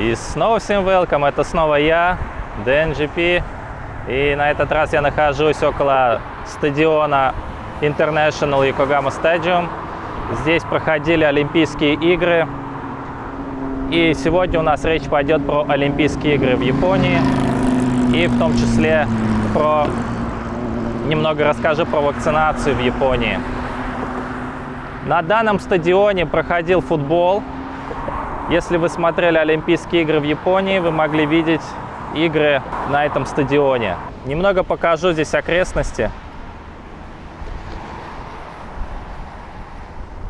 И снова всем welcome, это снова я, DNGP. И на этот раз я нахожусь около стадиона International Yokohama Stadium. Здесь проходили Олимпийские игры. И сегодня у нас речь пойдет про Олимпийские игры в Японии. И в том числе про немного расскажу про вакцинацию в Японии. На данном стадионе проходил футбол. Если вы смотрели Олимпийские игры в Японии, вы могли видеть игры на этом стадионе. Немного покажу здесь окрестности.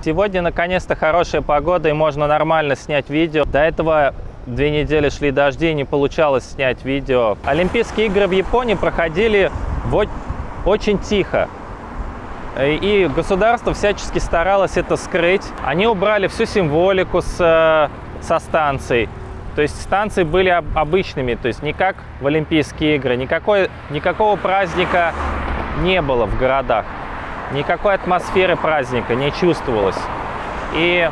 Сегодня наконец-то хорошая погода и можно нормально снять видео. До этого две недели шли дожди и не получалось снять видео. Олимпийские игры в Японии проходили очень тихо. И государство всячески старалось это скрыть. Они убрали всю символику с, э, со станций. То есть станции были обычными, то есть не как в Олимпийские игры. Никакой, никакого праздника не было в городах. Никакой атмосферы праздника не чувствовалось. И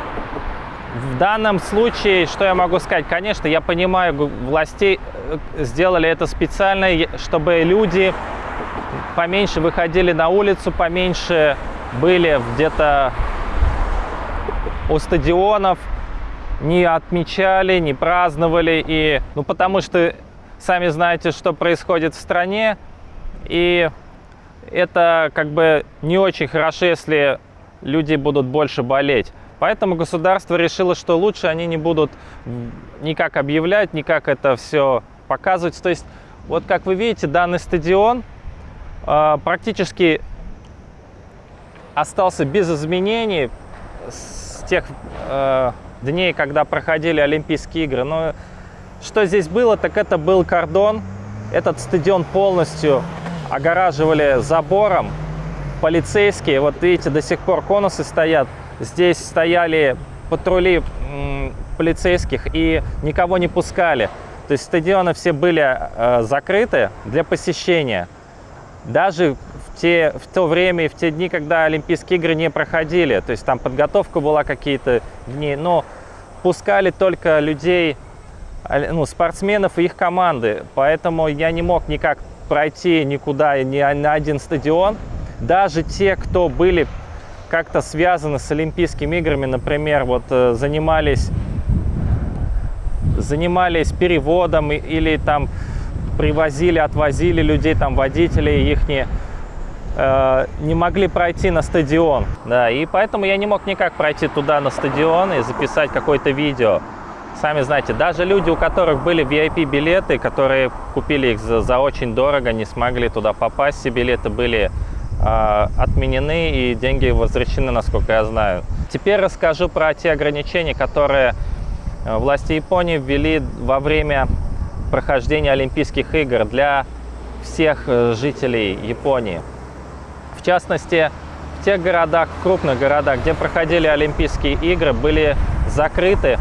в данном случае, что я могу сказать? Конечно, я понимаю, властей э, сделали это специально, чтобы люди поменьше выходили на улицу, поменьше были где-то у стадионов, не отмечали, не праздновали. И, ну, потому что сами знаете, что происходит в стране. И это как бы не очень хорошо, если люди будут больше болеть. Поэтому государство решило, что лучше они не будут никак объявлять, никак это все показывать. То есть, вот как вы видите, данный стадион а, практически остался без изменений с тех э, дней, когда проходили Олимпийские игры. Но что здесь было, так это был кордон. Этот стадион полностью огораживали забором. Полицейские, вот видите, до сих пор конусы стоят. Здесь стояли патрули полицейских и никого не пускали. То есть стадионы все были э, закрыты для посещения. Даже в, те, в то время и в те дни, когда Олимпийские игры не проходили. То есть там подготовка была какие-то дни. Но пускали только людей, ну, спортсменов и их команды. Поэтому я не мог никак пройти никуда, ни на один стадион. Даже те, кто были как-то связаны с Олимпийскими играми, например, вот э, занимались, занимались переводом или там привозили, отвозили людей, там водители их э, не могли пройти на стадион. Да, и поэтому я не мог никак пройти туда на стадион и записать какое-то видео. Сами знаете, даже люди, у которых были VIP-билеты, которые купили их за, за очень дорого, не смогли туда попасть, все билеты были э, отменены и деньги возвращены, насколько я знаю. Теперь расскажу про те ограничения, которые э, власти Японии ввели во время прохождения Олимпийских игр для всех э, жителей Японии. В частности, в тех городах, в крупных городах, где проходили Олимпийские игры, были закрыты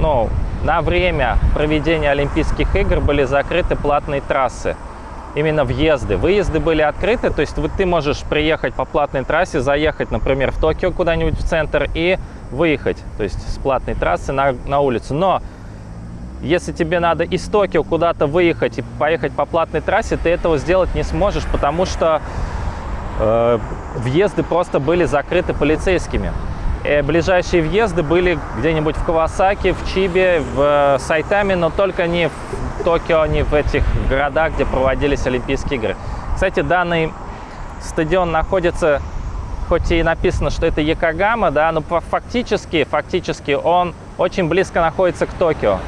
ну, на время проведения Олимпийских игр были закрыты платные трассы. Именно въезды. Выезды были открыты, то есть вот ты можешь приехать по платной трассе, заехать, например, в Токио куда-нибудь в центр и выехать, то есть с платной трассы на, на улицу. Но если тебе надо из Токио куда-то выехать и поехать по платной трассе, ты этого сделать не сможешь, потому что э, въезды просто были закрыты полицейскими. Э, ближайшие въезды были где-нибудь в Кавасаки, в Чибе, в э, Сайтаме, но только не в Токио, не в этих городах, где проводились Олимпийские игры. Кстати, данный стадион находится, хоть и написано, что это Якогама, да, но фактически, фактически он очень близко находится к Токио.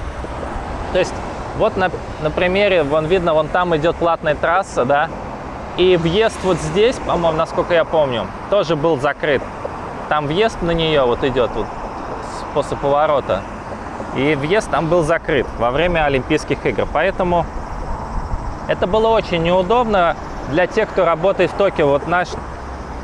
То есть вот на, на примере, вон видно, вон там идет платная трасса, да, и въезд вот здесь, по-моему, насколько я помню, тоже был закрыт. Там въезд на нее вот идет вот после поворота. И въезд там был закрыт во время Олимпийских игр. Поэтому это было очень неудобно для тех, кто работает в Токио. Вот наш,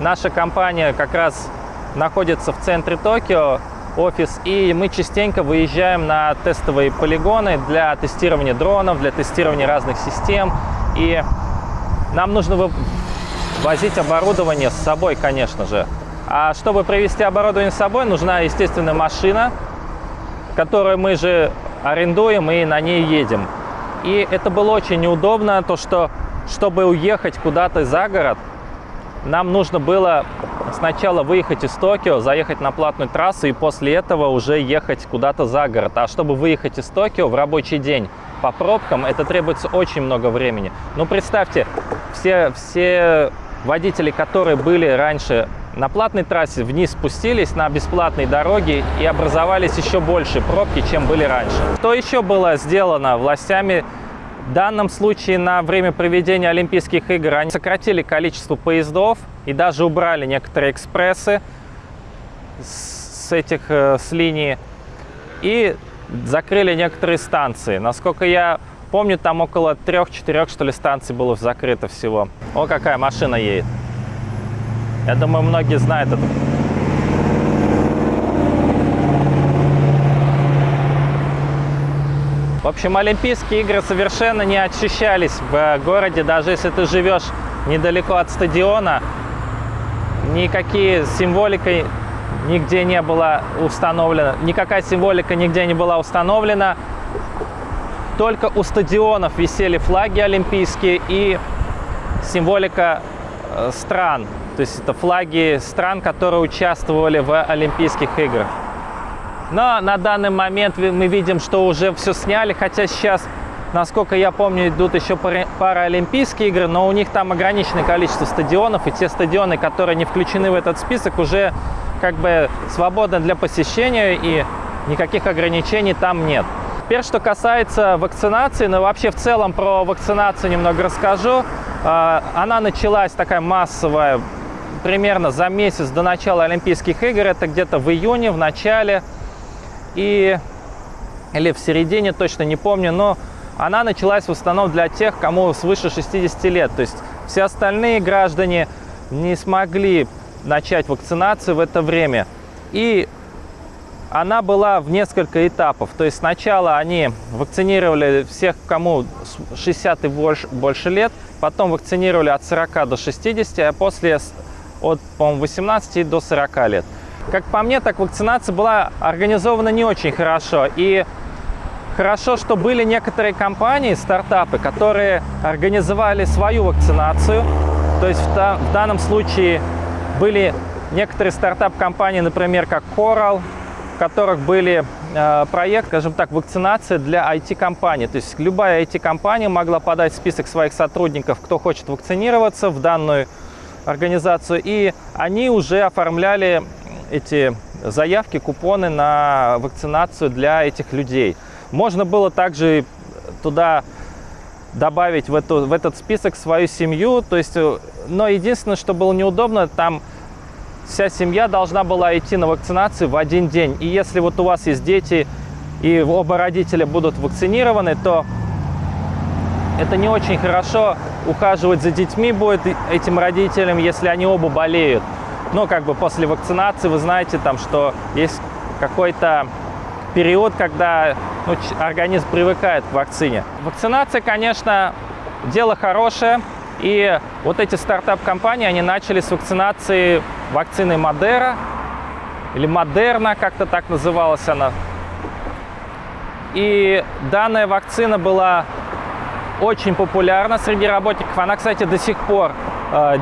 наша компания как раз находится в центре Токио, офис, и мы частенько выезжаем на тестовые полигоны для тестирования дронов, для тестирования разных систем. И нам нужно возить оборудование с собой, конечно же. А чтобы провести оборудование с собой, нужна, естественно, машина. которую мы же арендуем и на ней едем. И это было очень неудобно, то что, чтобы уехать куда-то за город, нам нужно было сначала выехать из Токио, заехать на платную трассу и после этого уже ехать куда-то за город. А чтобы выехать из Токио в рабочий день по пробкам, это требуется очень много времени. Ну, представьте, все, все водители, которые были раньше на платной трассе, вниз спустились на бесплатной дороге и образовались еще больше пробки, чем были раньше. Что еще было сделано властями в данном случае на время проведения Олимпийских игр они сократили количество поездов и даже убрали некоторые экспрессы с этих э, с линий и закрыли некоторые станции. Насколько я помню, там около трех-четырех что ли станций было закрыто всего. О, какая машина едет. Я думаю, многие знают это. В общем, Олимпийские игры совершенно не ощущались в городе, даже если ты живешь недалеко от стадиона. Никакие символикой нигде не было установлена, никакая символика нигде не была установлена. Только у стадионов висели флаги олимпийские и символика э, стран. То есть это флаги стран, которые участвовали в Олимпийских играх. Но на данный момент мы видим, что уже все сняли, хотя сейчас, насколько я помню, идут еще паралимпийские игры, но у них там ограниченное количество стадионов, и те стадионы, которые не включены в этот список, уже как бы свободны для посещения, и никаких ограничений там нет. Теперь, что касается вакцинации, ну вообще в целом про вакцинацию немного расскажу. А, она началась такая массовая примерно за месяц до начала Олимпийских игр, это где-то в июне, в начале и или в середине, точно не помню, но она началась в основном для тех, кому свыше 60 лет. То есть все остальные граждане не смогли начать вакцинацию в это время. И она была в несколько этапов. То есть сначала они вакцинировали всех, кому 60 и больше, больше лет, потом вакцинировали от 40 до 60, а после от, по 18 до 40 лет. Как по мне, так вакцинация была организована не очень хорошо. И хорошо, что были некоторые компании, стартапы, которые организовали свою вакцинацию. То есть в, в данном случае были некоторые стартап-компании, например, как Coral, в которых были э, проект, скажем так, вакцинация для IT-компаний. То есть любая IT-компания могла подать список своих сотрудников, кто хочет вакцинироваться в данную организацию, и они уже оформляли эти заявки, купоны на вакцинацию для этих людей. Можно было также туда добавить в, эту, в этот список свою семью, то есть, э, но единственное, что было неудобно, там вся семья должна была идти на вакцинацию в один день. И если вот у вас есть дети, и оба родителя будут вакцинированы, то это не очень хорошо ухаживать за детьми будет этим родителям, если они оба болеют. Но как бы после вакцинации вы знаете, там, что есть какой-то период, когда ну, организм привыкает к вакцине. Вакцинация, конечно, дело хорошее. И вот эти стартап-компании, они начали с вакцинации вакцины Модера, или Модерна, как-то так называлась она. И данная вакцина была очень популярна среди работников. Она, кстати, до сих пор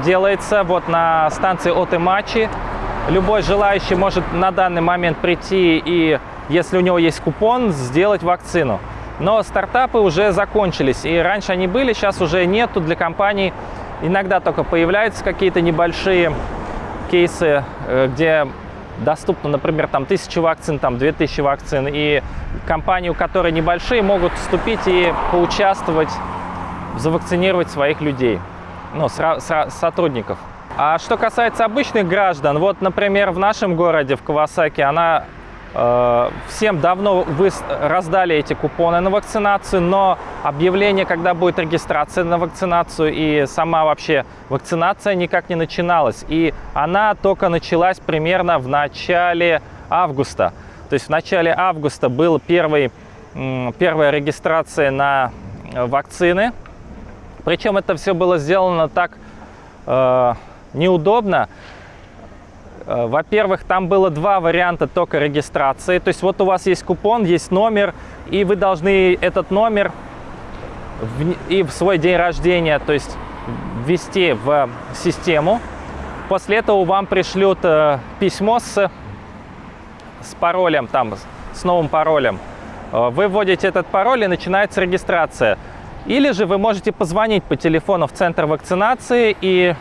делается вот на станции Отемачи. Любой желающий может на данный момент прийти и, если у него есть купон, сделать вакцину. Но стартапы уже закончились, и раньше они были, сейчас уже нету для компаний. Иногда только появляются какие-то небольшие кейсы, э, где доступно, например, там тысячи вакцин, там две тысячи вакцин, и компании, у которой небольшие, могут вступить и поучаствовать, завакцинировать своих людей, ну, сотрудников. А что касается обычных граждан, вот, например, в нашем городе, в Кавасаки, она э, всем давно вы раздали эти купоны на вакцинацию, но объявление, когда будет регистрация на вакцинацию и сама вообще вакцинация никак не начиналась. И она только началась примерно в начале августа. То есть в начале августа была первый, первая регистрация на э, вакцины. Причем это все было сделано так э, неудобно. Э, Во-первых, там было два варианта только регистрации. То есть вот у вас есть купон, есть номер, и вы должны этот номер в- и в свой день рождения, то есть ввести в систему. После этого вам пришлют э, письмо с, с паролем, там, с новым паролем. Э, Вы вводите этот пароль и начинается регистрация. Или же вы можете позвонить по телефону в центр вакцинации и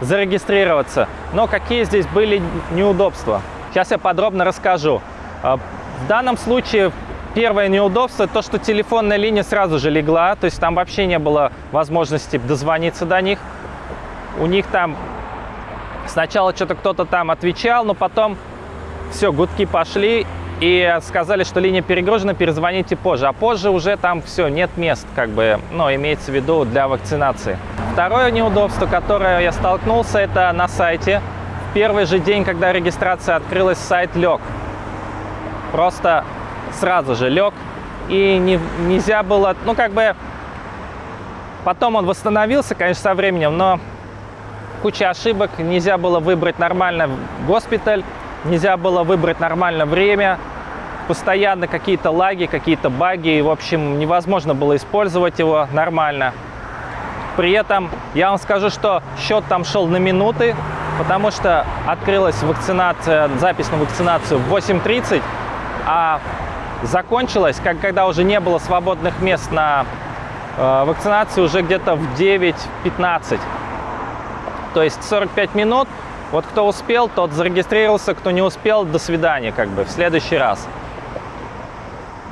зарегистрироваться. Но какие здесь были неудобства? Сейчас я подробно расскажу. Э, В данном случае первое неудобство то, что телефонная линия сразу же легла, то есть там вообще не было возможности дозвониться до них. У них там сначала что-то кто-то там отвечал, но потом все, гудки пошли и сказали, что линия перегружена, перезвоните позже. А позже уже там все, нет мест, как бы, ну, имеется в виду для вакцинации. Второе неудобство, которое я столкнулся, это на сайте. В первый же день, когда регистрация открылась, сайт лег. Просто сразу же лег. И не, нельзя было, ну, как бы, потом он восстановился, конечно, со временем, но куча ошибок, нельзя было выбрать нормально госпиталь, нельзя было выбрать нормально время, постоянно какие-то лаги, какие-то баги, и, в общем, невозможно было использовать его нормально. При этом я вам скажу, что счет там шел на минуты, потому что открылась вакцинация, запись на вакцинацию в 8.30, а закончилась, как, когда уже не было свободных мест на э, вакцинацию, уже где-то в 9.15. То есть 45 минут. Вот кто успел, тот зарегистрировался, кто не успел, до свидания, как бы, в следующий раз.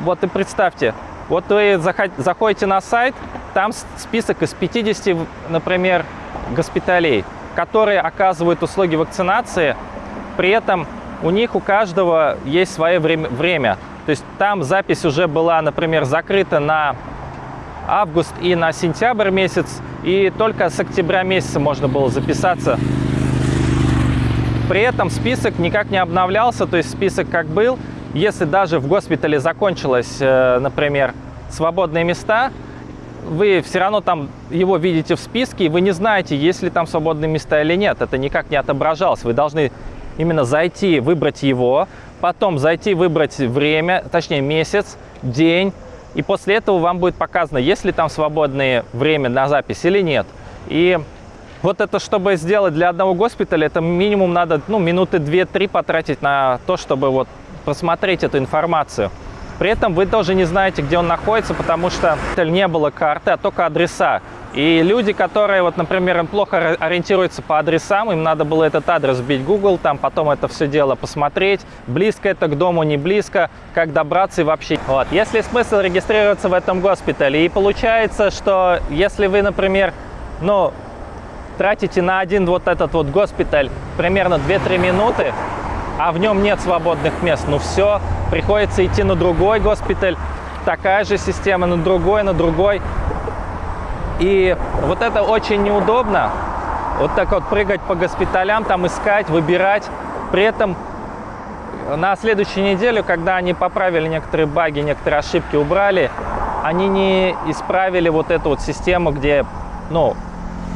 Вот и представьте, вот вы заход- заходите на сайт, там список из 50, например, госпиталей, которые оказывают услуги вакцинации, при этом у них у каждого есть свое время. То есть там запись уже была, например, закрыта на август и на сентябрь месяц, и только с октября месяца можно было записаться. При этом список никак не обновлялся, то есть список как был. Если даже в госпитале закончилось, э, например, свободные места, вы все равно там его видите в списке, и вы не знаете, есть ли там свободные места или нет. Это никак не отображалось. Вы должны именно зайти, выбрать его, потом зайти, выбрать время, точнее месяц, день, и после этого вам будет показано, есть ли там свободное время на запись или нет. И вот это, чтобы сделать для одного госпиталя, это минимум надо ну, минуты 2-3 потратить на то, чтобы вот просмотреть эту информацию. При этом вы тоже не знаете, где он находится, потому что не было карты, а только адреса. И люди, которые, вот, например, им плохо ориентируются по адресам, им надо было этот адрес вбить в Google, там потом это все дело посмотреть, близко это к дому, не близко, как добраться и вообще. Вот. Есть ли смысл регистрироваться в этом госпитале? И получается, что если вы, например, ну, тратите на один вот этот вот госпиталь примерно 2-3 минуты, а в нем нет свободных мест, ну все, приходится идти на другой госпиталь, такая же система, на другой, на другой. И вот это очень неудобно, вот так вот прыгать по госпиталям, там искать, выбирать. При этом на следующей неделе, когда они поправили некоторые баги, некоторые ошибки убрали, они не исправили вот эту вот систему, где, ну,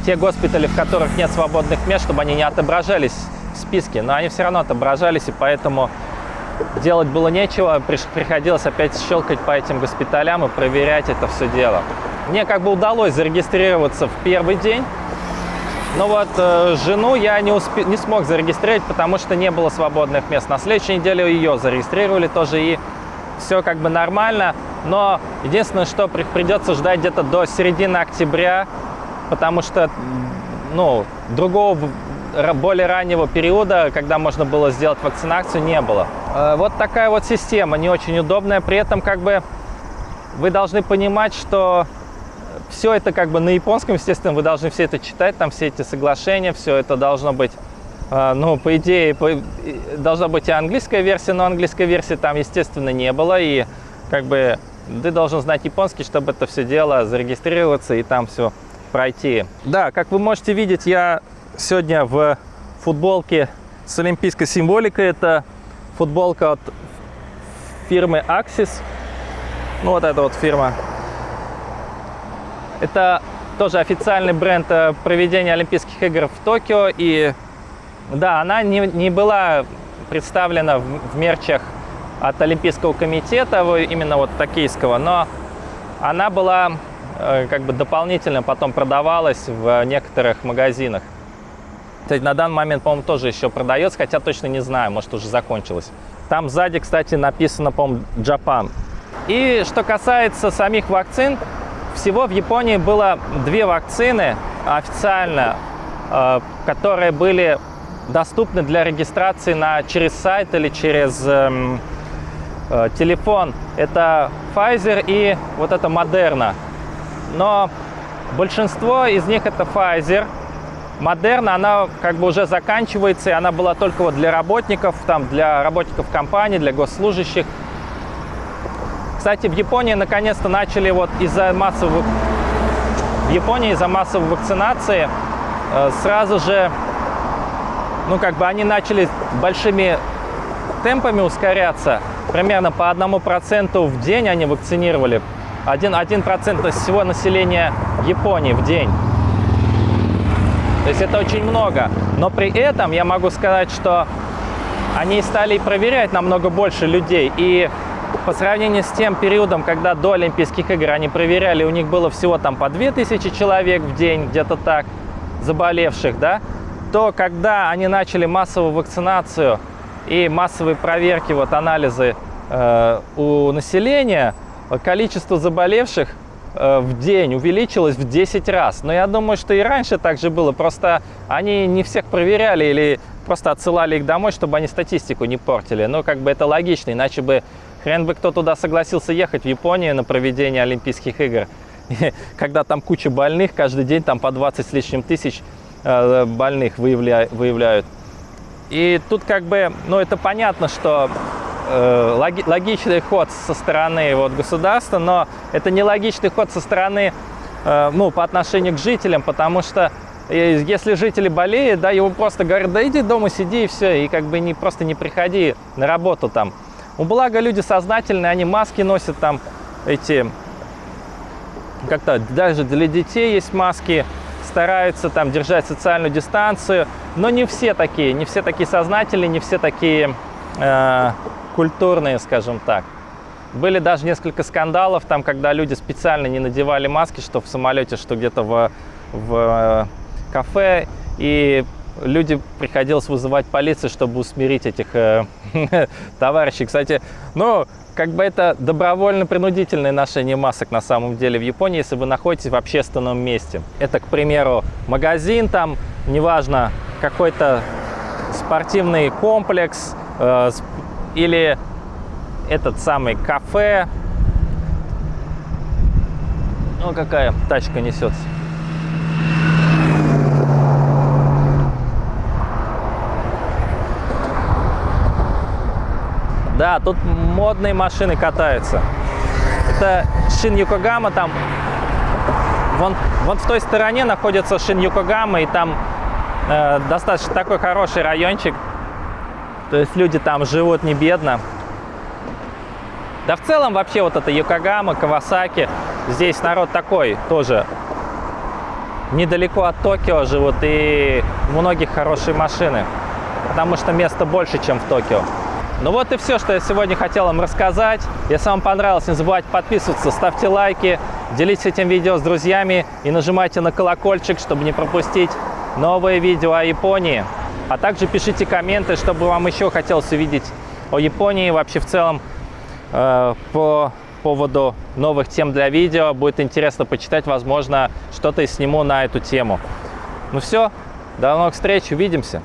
те госпитали, в которых нет свободных мест, чтобы они не отображались списке, но они все равно отображались, и поэтому делать было нечего, приходилось опять щелкать по этим госпиталям и проверять это все дело. Мне как бы удалось зарегистрироваться в первый день, но вот э, жену я не, успе- не смог зарегистрировать, потому что не было свободных мест. На следующей неделе ее зарегистрировали тоже, и все как бы нормально. Но единственное, что при- придется ждать где-то до середины октября, потому что ну, другого более раннего периода, когда можно было сделать вакцинацию, не было. Э, Вот такая вот система, не очень удобная. При этом как бы вы должны понимать, что все это как бы на японском, естественно, вы должны все это читать, там все эти соглашения, все это должно быть, э, ну, по идее, по- должна быть и английская версия, но английской версии там, естественно, не было, и как бы ты должен знать японский, чтобы это все дело зарегистрироваться и там все пройти. Да, как вы можете видеть, я сегодня в футболке с олимпийской символикой. Это футболка от фирмы Axis. Ну, вот эта вот фирма. Это тоже официальный бренд э, проведения Олимпийских игр в Токио. И Да, она не, не была представлена в, в мерчах от Олимпийского комитета, именно вот токийского, но она была э, как бы дополнительно потом продавалась в некоторых магазинах. Кстати, на данный момент, по-моему, тоже еще продается, хотя точно не знаю, может уже закончилось. Там сзади, кстати, написано, по-моему, Japan. И что касается самих вакцин, всего в Японии было две вакцины официально, э, которые были доступны для регистрации на, через сайт или через эм, э, телефон. Это Pfizer и вот это Moderna. Но большинство из них это Pfizer. Moderna, она как бы уже заканчивается, и она была только вот для работников, там, для работников компании, для госслужащих. Кстати, в Японии наконец-то начали вот из-за массовых... В Японии из-за массовой вакцинации э, сразу же, ну, как бы они начали большими темпами ускоряться. Примерно по одному проценту в день они вакцинировали. Один процент всего населения Японии в день. То есть это очень много. Но при этом я могу сказать, что они стали проверять намного больше людей. И по сравнению с тем периодом, когда до Олимпийских игр они проверяли, у них было всего там по 2000 человек в день, где-то так, заболевших, да, то когда они начали массовую вакцинацию и массовые проверки, вот анализы э, у населения, количество заболевших в день увеличилось в 10 раз. Но я думаю, что и раньше так же было. Просто они не всех проверяли или просто отсылали их домой, чтобы они статистику не портили. Но как бы это логично, иначе бы хрен бы кто туда согласился ехать, в Японию на проведение Олимпийских игр. Когда там куча больных, каждый день там по 20 с лишним тысяч э, больных выявляют. И тут как бы, ну это понятно, что Э, логичный ход со стороны вот, государства, но это не логичный ход со стороны, э, ну, по отношению к жителям, потому что э, если жители болеют, да, его просто говорят, да иди дома сиди и все, и как бы не, просто не приходи на работу там. У благо люди сознательные, они маски носят там, эти, как-то даже для детей есть маски, стараются там держать социальную дистанцию, но не все такие, не все такие сознательные, не все такие э, культурные, скажем так. Были даже несколько скандалов, там, когда люди специально не надевали маски, что в самолете, что где-то в, в э, кафе, и люди приходилось вызывать полицию, чтобы усмирить этих э, товарищей. Кстати, ну, как бы это добровольно-принудительное ношение масок на самом деле в Японии, если вы находитесь в общественном месте. Это, к примеру, магазин там, неважно, какой-то спортивный комплекс, э, или этот самый кафе. Ну, какая тачка несется. Да, тут модные машины катаются. Это Шин Юкогама, там вон, вон в той стороне находится Шин Юкогама, и там э, достаточно такой хороший райончик. То есть люди там живут не бедно. Да в целом вообще вот это Йокогама, Кавасаки, здесь народ такой тоже. Недалеко от Токио живут и у многих хорошие машины, потому что места больше, чем в Токио. Ну вот и все, что я сегодня хотел вам рассказать. Если вам понравилось, не забывайте подписываться, ставьте лайки, делитесь этим видео с друзьями и нажимайте на колокольчик, чтобы не пропустить новые видео о Японии. А также пишите комменты, чтобы вам еще хотелось увидеть о Японии, вообще в целом э, по поводу новых тем для видео. Будет интересно почитать, возможно, что-то и сниму на эту тему. Ну все, до новых встреч, увидимся!